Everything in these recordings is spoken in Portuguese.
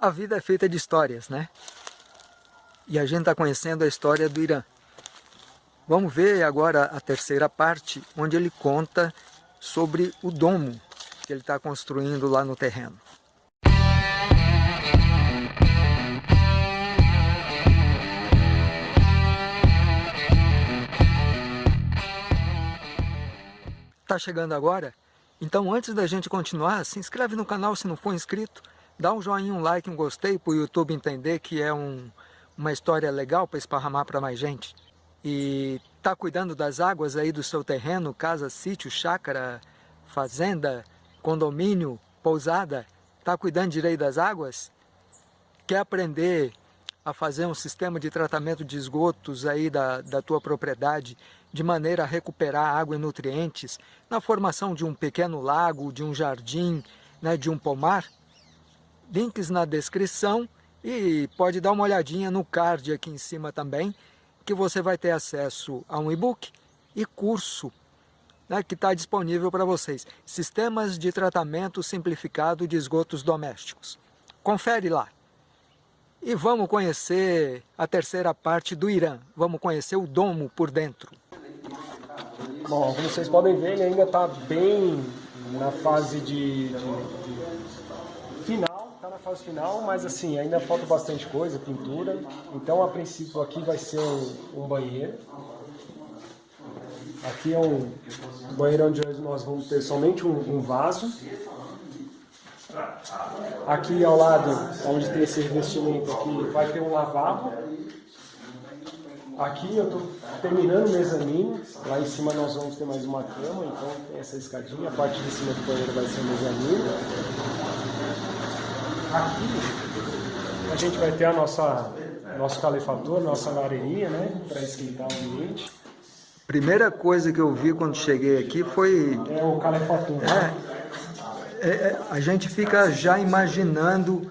A vida é feita de histórias, né? E a gente está conhecendo a história do Irã. Vamos ver agora a terceira parte, onde ele conta sobre o domo que ele está construindo lá no terreno. Tá chegando agora? Então antes da gente continuar, se inscreve no canal se não for inscrito, dá um joinha, um like, um gostei para o YouTube entender que é um, uma história legal para esparramar para mais gente. E tá cuidando das águas aí do seu terreno, casa, sítio, chácara, fazenda, condomínio, pousada, tá cuidando direito das águas? Quer aprender a fazer um sistema de tratamento de esgotos aí da, da tua propriedade de maneira a recuperar água e nutrientes na formação de um pequeno lago, de um jardim, né, de um pomar? Links na descrição e pode dar uma olhadinha no card aqui em cima também, que você vai ter acesso a um e-book e curso né, que está disponível para vocês. Sistemas de tratamento simplificado de esgotos domésticos. Confere lá. E vamos conhecer a terceira parte do Irã. Vamos conhecer o domo por dentro. Bom, como vocês podem ver, ele ainda está bem na fase de, de, de final na fase final, mas assim, ainda falta bastante coisa, pintura. Então, a princípio, aqui vai ser um, um banheiro. Aqui é um banheiro onde nós vamos ter somente um, um vaso. Aqui ao lado, onde tem esse revestimento aqui, vai ter um lavabo. Aqui eu estou terminando o mezanino, lá em cima nós vamos ter mais uma cama, então tem essa escadinha, a parte de cima do banheiro vai ser o mezanino. Aqui a gente vai ter a nossa nosso calefator, nossa lareirinha, né, para esquentar o ambiente. Primeira coisa que eu vi quando cheguei aqui foi... É o calefator. É, é, é, a gente fica já imaginando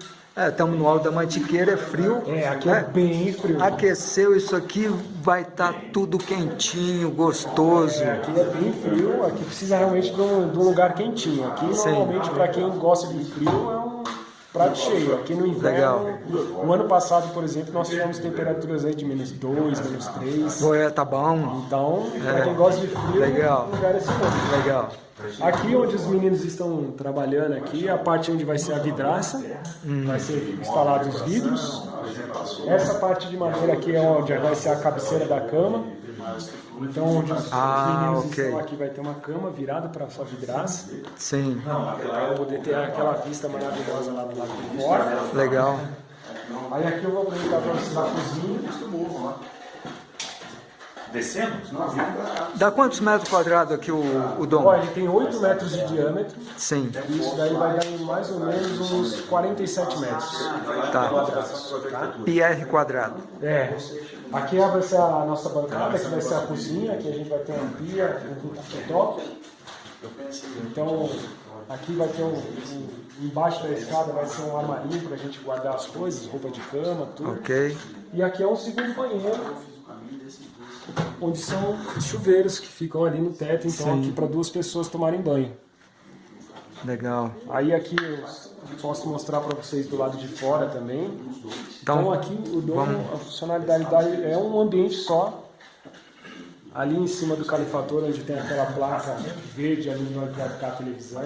estamos é, no alto da mantiqueira, é frio. É, aqui é, é bem frio. Aqueceu isso aqui, vai estar tá tudo quentinho, gostoso. É, aqui é bem frio, aqui precisa realmente de um, de um lugar quentinho. Aqui, Sim. normalmente, para quem gosta de frio, é um prato cheio. Aqui no inverno, Legal. o ano passado, por exemplo, nós tivemos temperaturas aí de menos 2, menos 3. Ué, tá bom. Então, é. para quem gosta de frio, Legal. o lugar é esse mesmo. Legal. Aqui onde os meninos estão trabalhando aqui, a parte onde vai ser a vidraça, hum. vai ser instalados os vidros. Essa parte de madeira aqui é onde vai ser a cabeceira da cama. Então, onde os, ah, meninos okay. estão aqui, vai ter uma cama virada para sua vidraça. Sim. Para poder ter aquela vista maravilhosa lá do lado de fora. Legal. Aí aqui eu vou brincar para vocês na cozinha. Descemos? Dá quantos metros quadrados aqui o, o domo? Ele tem 8 metros de diâmetro. Sim. Isso daí vai dar mais ou menos uns 47 metros. Tá. Quadrados, tá? PR quadrado. É. Aqui vai ser a nossa bancada, aqui vai ser a cozinha, aqui a gente vai ter uma pia, um cooktop. Então, aqui vai ter um, um, embaixo da escada vai ser um armarinho para a gente guardar as coisas, roupa de cama, tudo. Ok. E aqui é um segundo banheiro, onde são os chuveiros que ficam ali no teto, então Sim. aqui para duas pessoas tomarem banho. Legal. Aí aqui eu posso mostrar para vocês do lado de fora também. Então, então aqui o vamos... a funcionalidade é um ambiente só. Ali em cima do califator, onde tem aquela placa verde ali onde vai ficar a televisão.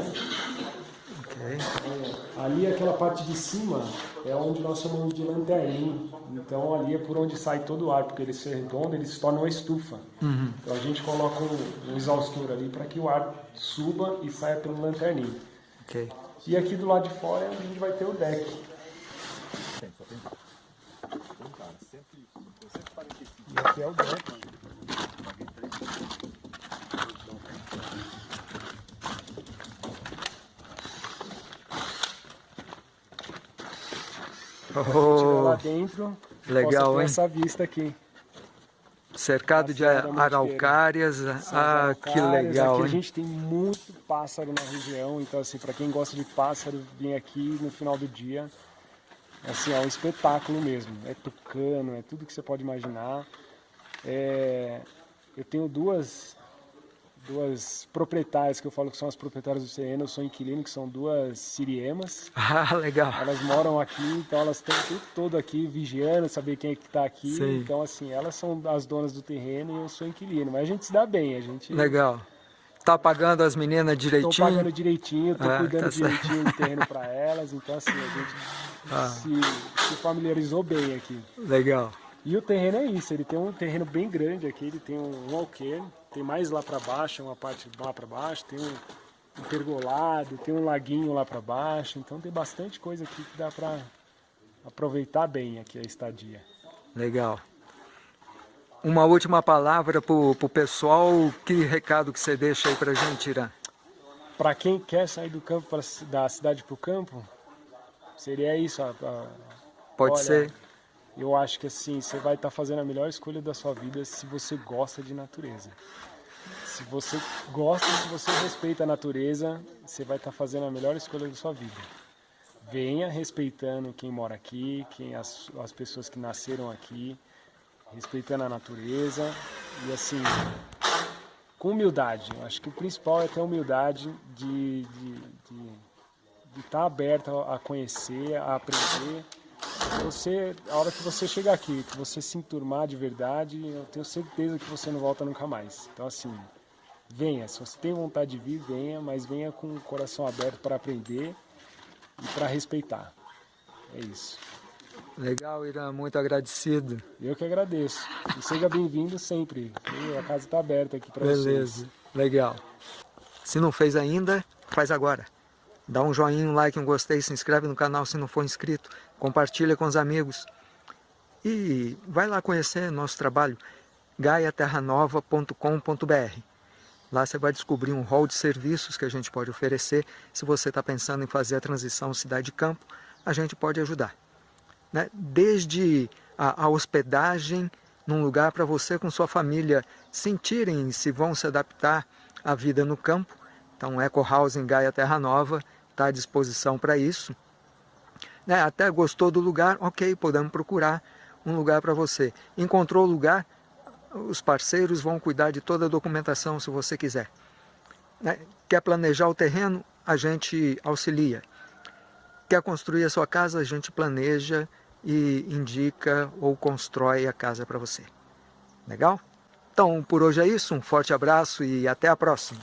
Okay. É, ali aquela parte de cima é onde nós chamamos de lanterninho. Então ali é por onde sai todo o ar, porque ele ser redondo, ele se torna uma estufa. Uhum. Então a gente coloca um, um exaustor ali para que o ar suba e saia pelo lanterninho. Okay. E aqui do lado de fora a gente vai ter o deck. E aqui é o deck. Oh, lá dentro, legal, hein? essa vista aqui. Cercado de araucárias. Ah, que legal, aqui hein? a gente tem muito pássaro na região, então assim, para quem gosta de pássaro, vir aqui no final do dia, assim, é um espetáculo mesmo. É tucano, é tudo que você pode imaginar. É... Eu tenho duas, duas proprietárias, que eu falo que são as proprietárias do terreno, eu sou inquilino, que são duas siriemas. Ah, legal. Elas moram aqui, então elas estão o tempo todo aqui vigiando, saber quem é que está aqui. Sim. Então, assim, elas são as donas do terreno e eu sou inquilino. Mas a gente se dá bem, a gente... Legal. Tá pagando as meninas direitinho? Estou pagando direitinho, estou ah, cuidando tá direitinho do terreno para elas. Então, assim, a gente ah. se, se familiarizou bem aqui. Legal. E o terreno é isso, ele tem um terreno bem grande aqui, ele tem um, um alqueire, tem mais lá para baixo, uma parte lá para baixo, tem um, um pergolado, tem um laguinho lá para baixo, então tem bastante coisa aqui que dá para aproveitar bem aqui a estadia. Legal. Uma última palavra para o pessoal, que recado que você deixa aí para a gente, Irã? Para quem quer sair do campo pra, da cidade para o campo, seria isso. A, a, Pode olha, ser eu acho que assim, você vai estar tá fazendo a melhor escolha da sua vida se você gosta de natureza. Se você gosta, se você respeita a natureza, você vai estar tá fazendo a melhor escolha da sua vida. Venha respeitando quem mora aqui, quem as, as pessoas que nasceram aqui, respeitando a natureza e assim, com humildade. Eu acho que o principal é ter humildade de estar de, de, de tá aberto a conhecer, a aprender você, a hora que você chegar aqui, que você se enturmar de verdade, eu tenho certeza que você não volta nunca mais. Então assim, venha, se você tem vontade de vir, venha, mas venha com o coração aberto para aprender e para respeitar. É isso. Legal, Irã, muito agradecido. Eu que agradeço. E seja bem-vindo sempre. A casa está aberta aqui para você. Beleza, legal. Se não fez ainda, faz agora. Dá um joinha, um like, um gostei, se inscreve no canal se não for inscrito, compartilha com os amigos. E vai lá conhecer nosso trabalho, gaiaterranova.com.br. Lá você vai descobrir um rol de serviços que a gente pode oferecer. Se você está pensando em fazer a transição cidade-campo, a gente pode ajudar. Né? Desde a, a hospedagem num lugar para você com sua família sentirem se vão se adaptar à vida no campo. Então, Eco House em Gaia Terra Nova está à disposição para isso. Né? Até gostou do lugar, ok, podemos procurar um lugar para você. Encontrou o lugar, os parceiros vão cuidar de toda a documentação se você quiser. Né? Quer planejar o terreno? A gente auxilia. Quer construir a sua casa? A gente planeja e indica ou constrói a casa para você. Legal? Então, por hoje é isso. Um forte abraço e até a próxima.